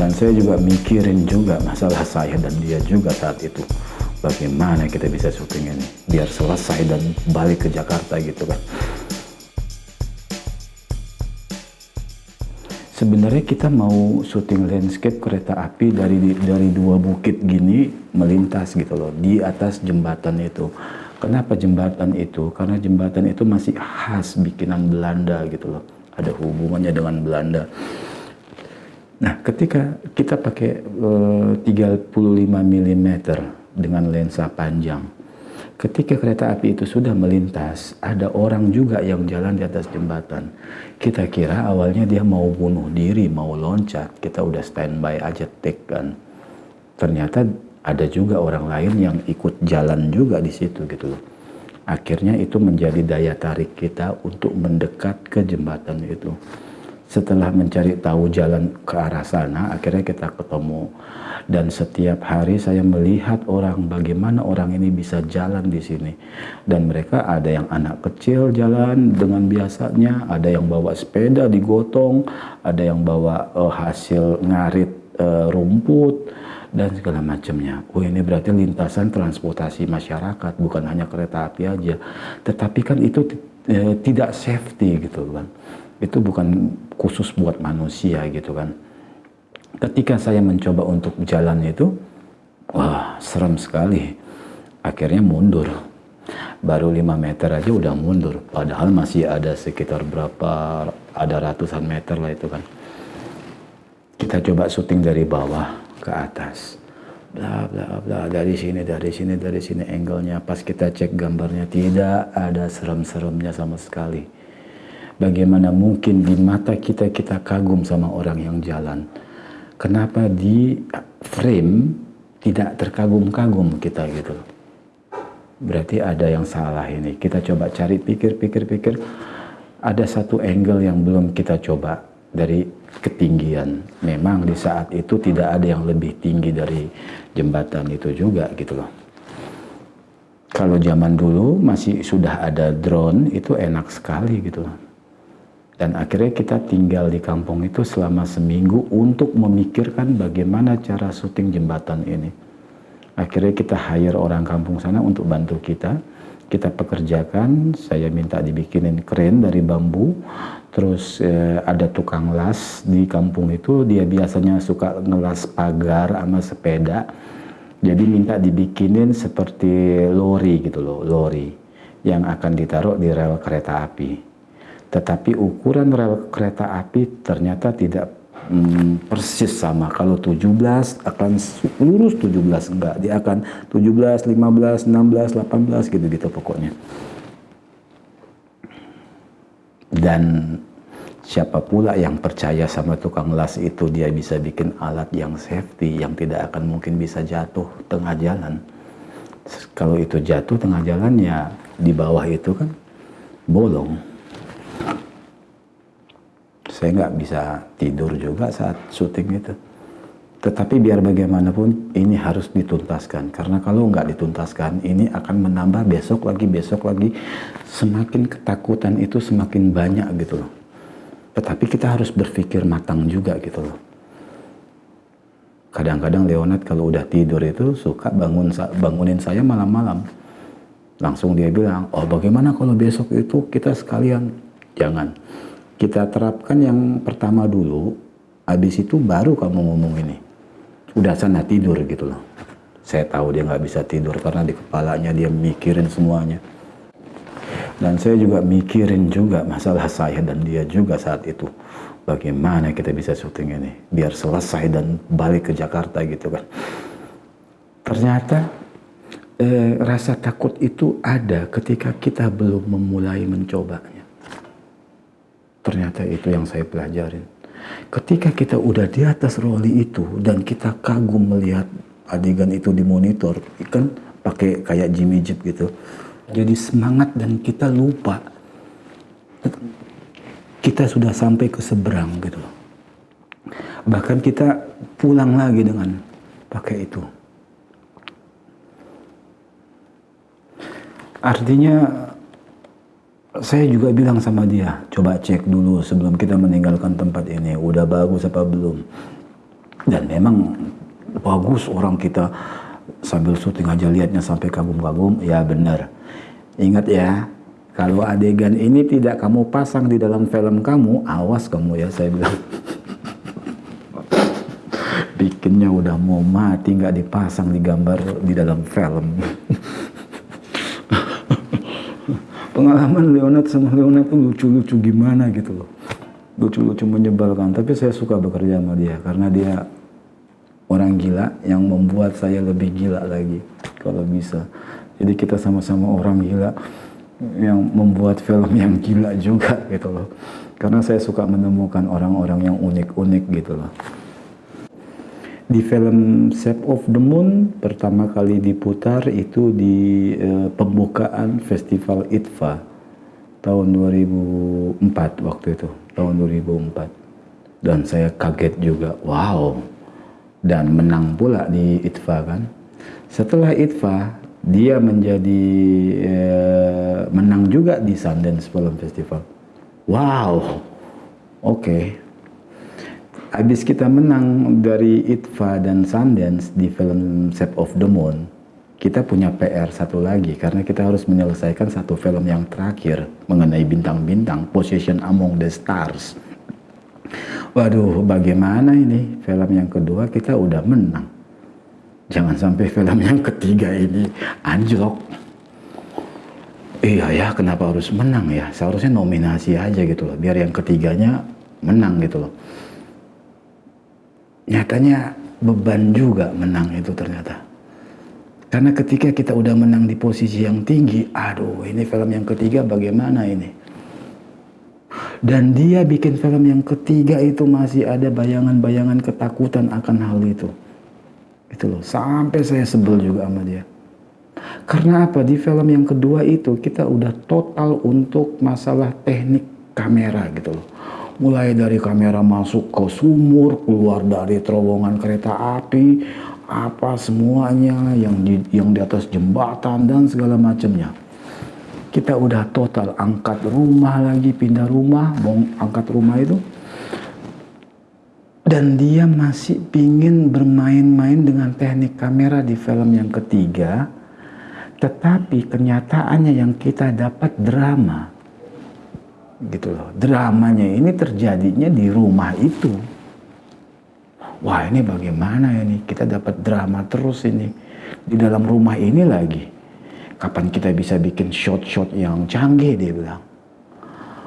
dan saya juga mikirin juga masalah saya dan dia juga saat itu. Bagaimana kita bisa syuting ini? Biar selesai dan balik ke Jakarta gitu kan. Sebenarnya kita mau syuting landscape kereta api dari dari dua bukit gini melintas gitu loh di atas jembatan itu. Kenapa jembatan itu? Karena jembatan itu masih khas bikinan Belanda gitu loh. Ada hubungannya dengan Belanda nah ketika kita pakai uh, 35 mm dengan lensa panjang ketika kereta api itu sudah melintas, ada orang juga yang jalan di atas jembatan. Kita kira awalnya dia mau bunuh diri, mau loncat. Kita udah standby aja take kan. Ternyata ada juga orang lain yang ikut jalan juga di situ gitu loh. Akhirnya itu menjadi daya tarik kita untuk mendekat ke jembatan itu. Setelah mencari tahu jalan ke arah sana, akhirnya kita ketemu dan setiap hari saya melihat orang bagaimana orang ini bisa jalan di sini dan mereka ada yang anak kecil jalan dengan biasanya ada yang bawa sepeda digotong ada yang bawa uh, hasil ngarit uh, rumput dan segala macamnya. Oh ini berarti lintasan transportasi masyarakat bukan hanya kereta api aja, tetapi kan itu uh, tidak safety gitu kan. Itu bukan khusus buat manusia gitu kan ketika saya mencoba untuk jalan itu, wah serem sekali. Akhirnya mundur. Baru 5 meter aja udah mundur. Padahal masih ada sekitar berapa, ada ratusan meter lah itu kan. Kita coba syuting dari bawah ke atas. Bla bla bla, dari sini, dari sini, dari sini angle-nya. Pas kita cek gambarnya, tidak ada serem-seremnya sama sekali. Bagaimana mungkin di mata kita, kita kagum sama orang yang jalan? Kenapa di frame tidak terkagum-kagum kita gitu? Berarti ada yang salah ini. Kita coba cari pikir-pikir-pikir. Ada satu angle yang belum kita coba dari ketinggian. Memang di saat itu tidak ada yang lebih tinggi dari jembatan itu juga gitu loh. Kalau zaman dulu masih sudah ada drone itu enak sekali gitu dan akhirnya kita tinggal di kampung itu selama seminggu untuk memikirkan bagaimana cara syuting jembatan ini. Akhirnya kita hire orang kampung sana untuk bantu kita. Kita pekerjakan, saya minta dibikinin keren dari bambu. Terus eh, ada tukang las di kampung itu, dia biasanya suka ngelas pagar sama sepeda. Jadi minta dibikinin seperti lori gitu loh, lori yang akan ditaruh di rel kereta api tetapi ukuran rel kereta api ternyata tidak hmm, persis sama. Kalau 17 akan lurus 17 enggak, dia akan 17, 15, 16, 18 gitu-gitu pokoknya. Dan siapa pula yang percaya sama tukang las itu dia bisa bikin alat yang safety yang tidak akan mungkin bisa jatuh tengah jalan. Kalau itu jatuh tengah jalan ya di bawah itu kan bolong saya nggak bisa tidur juga saat syuting itu. Tetapi biar bagaimanapun ini harus dituntaskan karena kalau nggak dituntaskan ini akan menambah besok lagi besok lagi semakin ketakutan itu semakin banyak gitu loh. Tetapi kita harus berpikir matang juga gitu loh. Kadang-kadang Leonard kalau udah tidur itu suka bangun bangunin saya malam-malam. Langsung dia bilang, oh bagaimana kalau besok itu kita sekalian? Jangan kita terapkan yang pertama dulu, habis itu baru kamu ngomong ini. Udah sana tidur gitu loh. Saya tahu dia nggak bisa tidur karena di kepalanya dia mikirin semuanya. Dan saya juga mikirin juga masalah saya dan dia juga saat itu. Bagaimana kita bisa syuting ini biar selesai dan balik ke Jakarta gitu kan. Ternyata eh, rasa takut itu ada ketika kita belum memulai mencobanya. Ternyata itu yang saya pelajarin. Ketika kita udah di atas roli itu dan kita kagum melihat adegan itu di monitor, kan pakai kayak Jimmy Jeep gitu. Jadi semangat dan kita lupa kita sudah sampai ke seberang gitu. Bahkan kita pulang lagi dengan pakai itu. Artinya saya juga bilang sama dia, coba cek dulu sebelum kita meninggalkan tempat ini, udah bagus apa belum. dan memang bagus orang kita sambil syuting aja lihatnya sampai kagum-kagum. Ya benar. Ingat ya kalau adegan ini tidak kamu pasang di dalam film kamu awas kamu ya saya bilang. Bikinnya udah mau mati nggak dipasang di gambar di dalam film pengalaman Leonard sama Leonard tuh lucu-lucu gimana gitu loh lucu-lucu menyebalkan tapi saya suka bekerja sama dia karena dia orang gila yang membuat saya lebih gila lagi kalau bisa. Jadi kita sama-sama orang gila yang membuat film yang gila juga gitu loh. Karena saya suka menemukan orang-orang yang unik-unik gitu loh. Di film Shape of the Moon pertama kali diputar itu di uh, pembukaan Festival ITFA tahun 2004 waktu itu, tahun 2004. Dan saya kaget juga, wow, dan menang pula di ITFA kan. Setelah ITFA dia menjadi eh, menang juga di Sundance Film Festival. Wow, oke. Okay. Habis kita menang dari ITFA dan Sundance di film Shape of the Moon, kita punya PR satu lagi karena kita harus menyelesaikan satu film yang terakhir mengenai bintang-bintang Position Among the Stars Waduh, bagaimana ini? Film yang kedua kita udah menang. Jangan sampai film yang ketiga ini anjlok. Iya ya, kenapa harus menang ya? Seharusnya nominasi aja gitu loh, biar yang ketiganya menang gitu loh. Nyatanya beban juga menang itu ternyata. Karena ketika kita udah menang di posisi yang tinggi, aduh ini film yang ketiga bagaimana ini? Dan dia bikin film yang ketiga itu masih ada bayangan-bayangan ketakutan akan hal itu. Itu loh, sampai saya sebel juga sama dia. Karena apa? Di film yang kedua itu kita udah total untuk masalah teknik kamera gitu loh. Mulai dari kamera masuk ke sumur, keluar dari terowongan kereta api, apa semuanya yang di yang di atas jembatan dan segala macamnya. Kita udah total angkat rumah lagi pindah rumah mau angkat rumah itu. Dan dia masih pingin bermain-main dengan teknik kamera di film yang ketiga. Tetapi kenyataannya yang kita dapat drama gitu loh dramanya ini terjadinya di rumah itu wah ini bagaimana ini kita dapat drama terus ini di dalam rumah ini lagi Kapan kita bisa bikin shot-shot yang canggih dia bilang.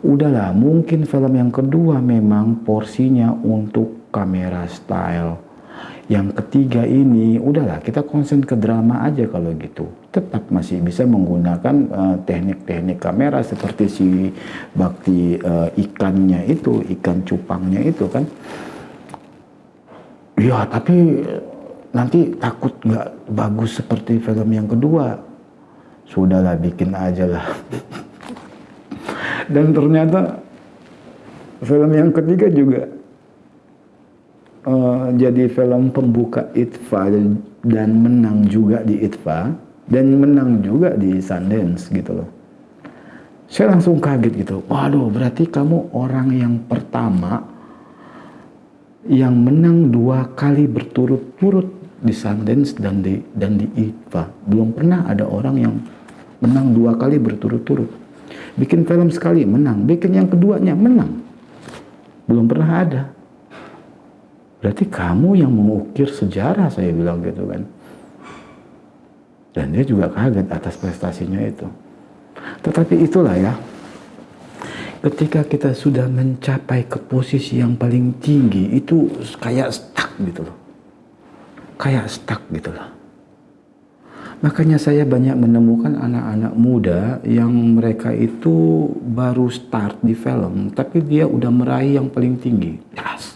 Udahlah, mungkin film yang kedua memang porsinya untuk kamera style. Yang ketiga ini, udahlah kita konsen ke drama aja kalau gitu. Tetap masih bisa menggunakan eh, teknik-teknik uh, kamera seperti si bakti uh, ikannya itu, ikan cupangnya itu kan. Ya, tapi nanti takut nggak bagus seperti film yang kedua sudahlah bikin aja lah dan ternyata film yang ketiga juga uh, jadi film pembuka ITFA dan menang juga di ITFA dan menang juga di Sundance gitu loh saya langsung kaget gitu waduh berarti kamu orang yang pertama yang menang dua kali berturut-turut di Sundance dan di dan di ITFA belum pernah ada orang yang menang dua kali berturut-turut. Bikin film sekali menang, bikin yang keduanya menang. Belum pernah ada. Berarti kamu yang mengukir sejarah saya bilang gitu kan. Dan dia juga kaget atas prestasinya itu. Tetapi itulah ya, ketika kita sudah mencapai ke posisi yang paling tinggi itu kayak stuck gitu loh. Kayak stuck gitu loh. Makanya saya banyak menemukan anak-anak muda yang mereka itu baru start di film, tapi dia udah meraih yang paling tinggi. Yes.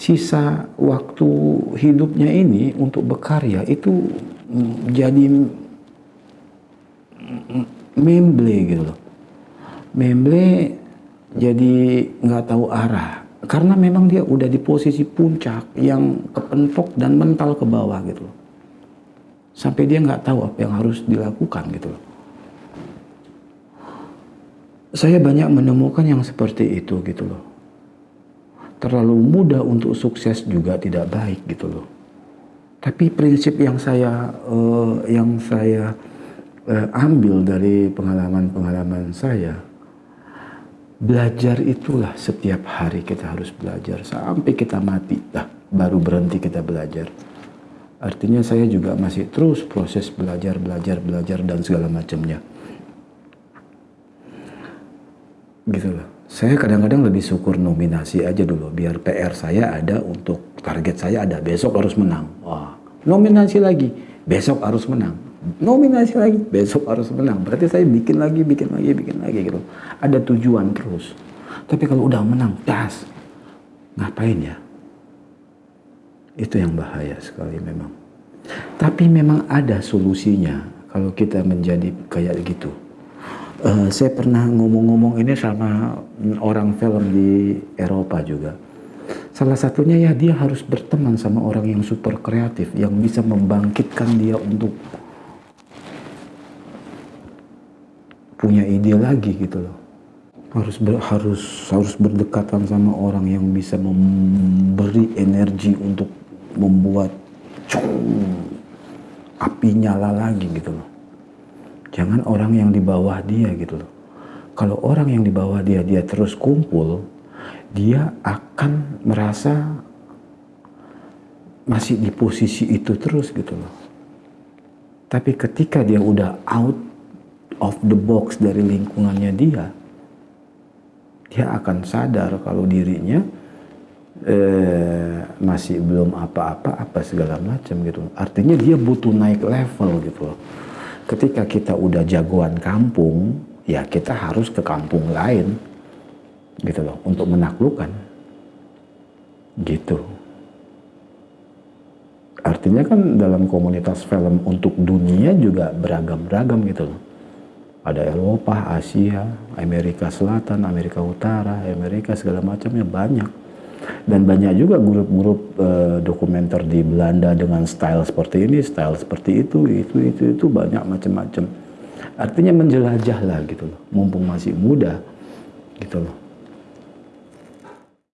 Sisa waktu hidupnya ini untuk berkarya itu jadi memble gitu loh. Memble jadi nggak tahu arah. Karena memang dia udah di posisi puncak yang kepentok dan mental ke bawah gitu loh sampai dia nggak tahu apa yang harus dilakukan gitu loh. Saya banyak menemukan yang seperti itu gitu loh. Terlalu mudah untuk sukses juga tidak baik gitu loh. Tapi prinsip yang saya uh, yang saya uh, ambil dari pengalaman-pengalaman saya, belajar itulah setiap hari kita harus belajar sampai kita mati dah baru berhenti kita belajar. Artinya saya juga masih terus proses belajar, belajar, belajar dan segala macamnya. Gitu loh. Saya kadang-kadang lebih syukur nominasi aja dulu biar PR saya ada untuk target saya ada besok harus menang. Wah, nominasi lagi, besok harus menang. Nominasi lagi, besok harus menang. Berarti saya bikin lagi, bikin lagi, bikin lagi gitu. Ada tujuan terus. Tapi kalau udah menang, das. Ngapain ya? Itu yang bahaya sekali memang. Tapi memang ada solusinya kalau kita menjadi kayak gitu. Uh, saya pernah ngomong-ngomong ini sama orang film di Eropa juga. Salah satunya ya dia harus berteman sama orang yang super kreatif, yang bisa membangkitkan dia untuk punya ide lagi gitu loh harus ber, harus harus berdekatan sama orang yang bisa memberi energi untuk membuat cung, api nyala lagi gitu loh. Jangan orang yang di bawah dia gitu loh. Kalau orang yang di bawah dia dia terus kumpul, dia akan merasa masih di posisi itu terus gitu loh. Tapi ketika dia udah out of the box dari lingkungannya dia, dia akan sadar kalau dirinya eh, masih belum apa-apa, apa segala macam gitu. Artinya dia butuh naik level gitu loh. Ketika kita udah jagoan kampung, ya kita harus ke kampung lain gitu loh untuk menaklukkan gitu. Artinya kan dalam komunitas film untuk dunia juga beragam-beragam gitu loh ada Eropa, Asia, Amerika Selatan, Amerika Utara, Amerika segala macamnya banyak. Dan banyak juga grup-grup uh, dokumenter di Belanda dengan style seperti ini, style seperti itu, itu, itu, itu banyak macam-macam. Artinya menjelajah lah gitu loh, mumpung masih muda gitu loh.